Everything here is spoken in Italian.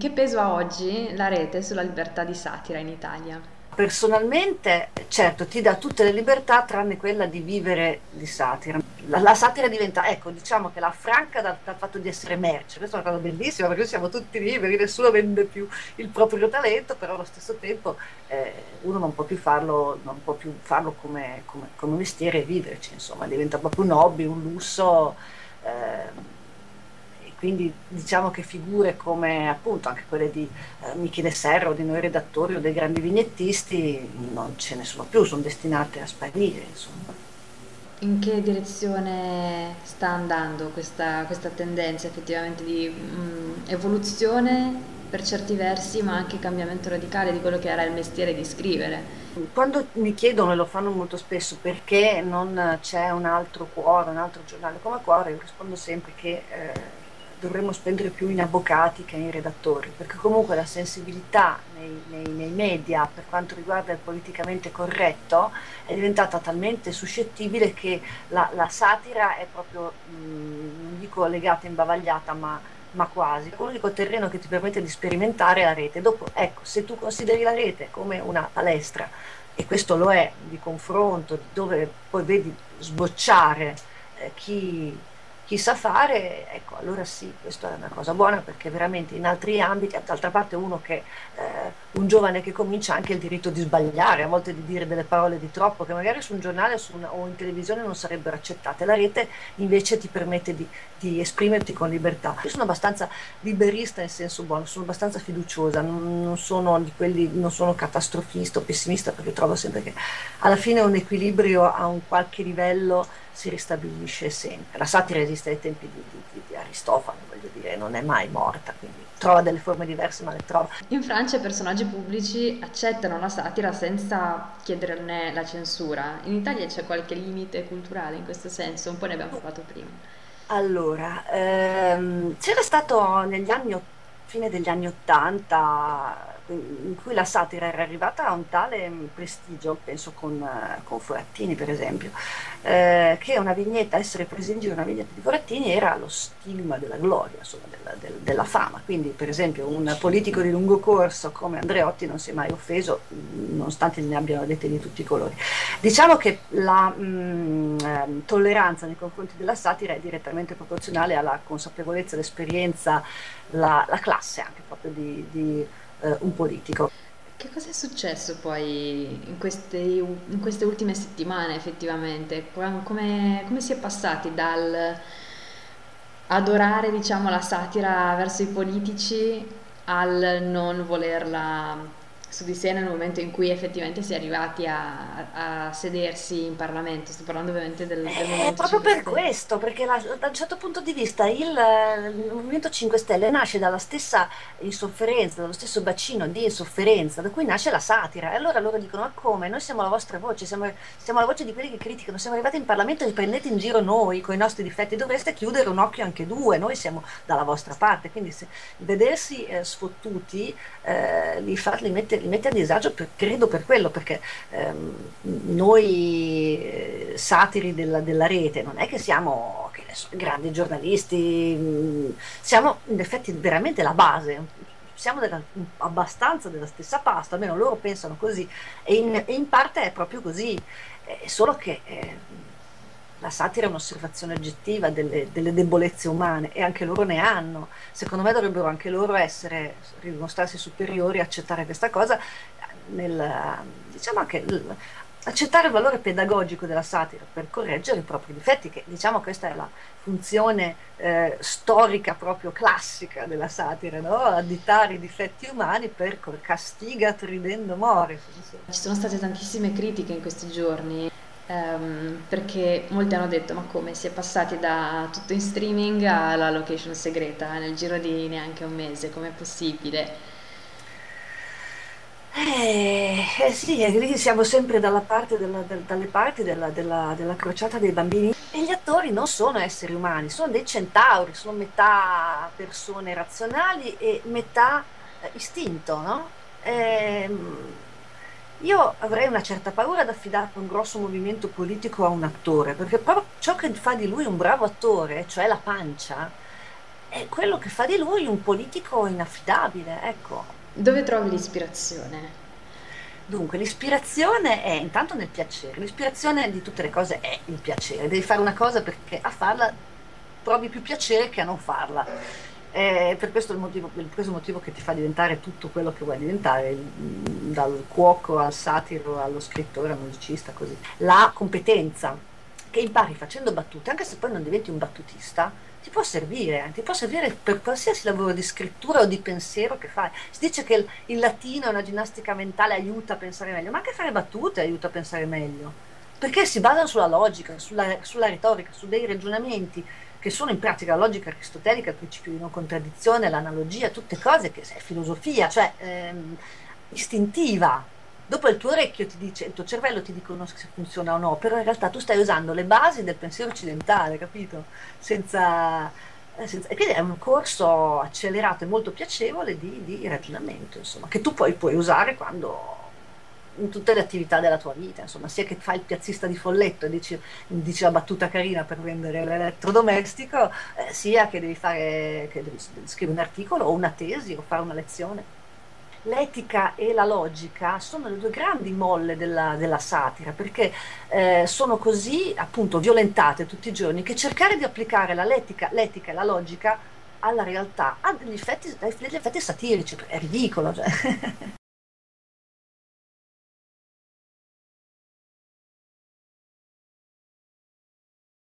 Che peso ha oggi la rete sulla libertà di satira in Italia? Personalmente, certo, ti dà tutte le libertà tranne quella di vivere di satira. La, la satira diventa, ecco, diciamo che la franca dal, dal, fatto di essere merce. Questa è una cosa bellissima perché siamo tutti liberi, nessuno vende più il proprio talento, però allo stesso tempo eh, uno non può più farlo, può più farlo come, come, come mestiere e viverci, insomma, diventa proprio un hobby, un lusso. Eh, quindi diciamo che figure come appunto anche quelle di eh, Michele Serra o di noi redattori o dei grandi vignettisti non ce ne sono più, sono destinate a sparire. Insomma. In che direzione sta andando questa, questa tendenza effettivamente di mh, mm, evoluzione per certi versi, ma anche cambiamento radicale di quello che era il mestiere di scrivere? Quando mi chiedono, e lo fanno molto spesso, perché non c'è un altro cuore, un altro giornale come Cuore, io rispondo sempre che eh, dovremmo spendere più in avvocati che in redattori, perché comunque la sensibilità nei, nei, nei, media per quanto riguarda il politicamente corretto è diventata talmente suscettibile che la, la satira è proprio, mh, non dico legata, imbavagliata, ma, ma quasi. L'unico terreno che ti permette di sperimentare è la rete. Dopo, ecco, se tu consideri la rete come una palestra, e questo lo è, di confronto, dove poi vedi sbocciare eh, chi chi sa fare, ecco, allora sì, questa è una cosa buona perché veramente in altri ambiti, d'altra parte uno che, eh, un giovane che comincia ha anche il diritto di sbagliare, a volte di dire delle parole di troppo che magari su un giornale su una, o in televisione non sarebbero accettate. La rete invece ti permette di, di, esprimerti con libertà. Io sono abbastanza liberista in senso buono, sono abbastanza fiduciosa, non, non sono di quelli, non sono catastrofista o pessimista perché trovo sempre che alla fine un equilibrio a un qualche livello si ristabilisce sempre. La satira esiste ai tempi di, di, di, Aristofano, voglio dire, non è mai morta, quindi trova delle forme diverse, ma le trova. In Francia i personaggi pubblici accettano la satira senza chiederne la censura. In Italia c'è qualche limite culturale in questo senso? Un po' ne abbiamo parlato prima. Allora, ehm, c'era stato negli anni, fine degli anni Ottanta in cui la satira era arrivata a un tale prestigio, penso con, con Forattini per esempio, eh, che una vignetta, essere presi in giro una vignetta di Forattini era lo stigma della gloria, insomma, della, del, della, fama. Quindi per esempio un politico di lungo corso come Andreotti non si è mai offeso, nonostante ne abbiano dette di tutti i colori. Diciamo che la mh, mm, ehm, tolleranza nei confronti della satira è direttamente proporzionale alla consapevolezza, l'esperienza, la, la classe anche proprio di, di eh, un politico. Che cosa è successo poi in queste, in queste ultime settimane effettivamente? Come, come, si è passati dal adorare diciamo, la satira verso i politici al non volerla su di sé nel momento in cui effettivamente si è arrivati a, a sedersi in Parlamento. Sto parlando ovviamente del, del Movimento proprio per questo, perché la, da un certo punto di vista il, il, Movimento 5 Stelle nasce dalla stessa insofferenza, dallo stesso bacino di insofferenza da cui nasce la satira. E allora loro dicono: Ma come? Noi siamo la vostra voce, siamo, siamo la voce di quelli che criticano, siamo arrivati in Parlamento e prendete in giro noi con i nostri difetti, dovreste chiudere un occhio anche due, noi siamo dalla vostra parte. Quindi se, vedersi eh, sfottuti eh, li, fa, li mette li mette a disagio per, credo per quello, perché ehm, noi eh, satiri della, della, rete non è che siamo che so, grandi giornalisti, mh, mm, siamo in effetti veramente la base, siamo della, abbastanza della stessa pasta, almeno loro pensano così, e in, in parte è proprio così, eh, solo che... Eh, la satira è un'osservazione oggettiva delle, delle, debolezze umane e anche loro ne hanno. Secondo me dovrebbero anche loro essere, dimostrarsi superiori, accettare questa cosa, nel, diciamo anche accettare il valore pedagogico della satira per correggere i propri difetti, che diciamo questa è la funzione eh, storica proprio classica della satira, no? additare i difetti umani per castiga ridendo more. Ci sono state tantissime critiche in questi giorni Um, perché molti hanno detto ma come si è passati da tutto in streaming alla location segreta nel giro di neanche un mese, com'è possibile? Eh, eh sì, lì siamo sempre dalla parte della, del, dalle parti della, della, della, crociata dei bambini e gli attori non sono esseri umani, sono dei centauri, sono metà persone razionali e metà eh, istinto, no? Eh, io avrei una certa paura ad affidare un grosso movimento politico a un attore, perché proprio ciò che fa di lui un bravo attore, cioè la pancia, è quello che fa di lui un politico inaffidabile, ecco. Dove trovi l'ispirazione? Dunque, l'ispirazione è intanto nel piacere. L'ispirazione di tutte le cose è il piacere. Devi fare una cosa perché a farla provi più piacere che a non farla. È per questo il motivo, per questo motivo che ti fa diventare tutto quello che vuoi diventare, dal cuoco al satiro, allo scrittore, al musicista, così. La competenza che impari facendo battute, anche se poi non diventi un battutista, ti può servire, ti può servire per qualsiasi lavoro di scrittura o di pensiero che fai. Si dice che il, il latino è una ginnastica mentale, aiuta a pensare meglio, ma anche fare battute aiuta a pensare meglio, perché si basano sulla logica, sulla, sulla retorica, su dei ragionamenti che sono in pratica la logica aristotelica, il principio di non contraddizione, l'analogia, tutte cose che è filosofia, cioè ehm, istintiva. Dopo il tuo orecchio ti dice, il tuo cervello ti dicono se funziona o no, però in realtà tu stai usando le basi del pensiero occidentale, capito? Senza, eh, senza- e quindi è un corso accelerato e molto piacevole di, di ragionamento, insomma, che tu poi puoi usare quando in tutte le attività della tua vita, insomma, sia che fai il piazzista di folletto e dici, dici la battuta carina per vendere l'elettrodomestico, eh, sia che devi fare, che devi scrivere un articolo o una tesi o fare una lezione. L'etica e la logica sono le due grandi molle della, della satira, perché eh, sono così appunto violentate tutti i giorni che cercare di applicare l'etica, l'etica e la logica alla realtà ha degli effetti, degli effetti satirici, è ridicolo. Cioè.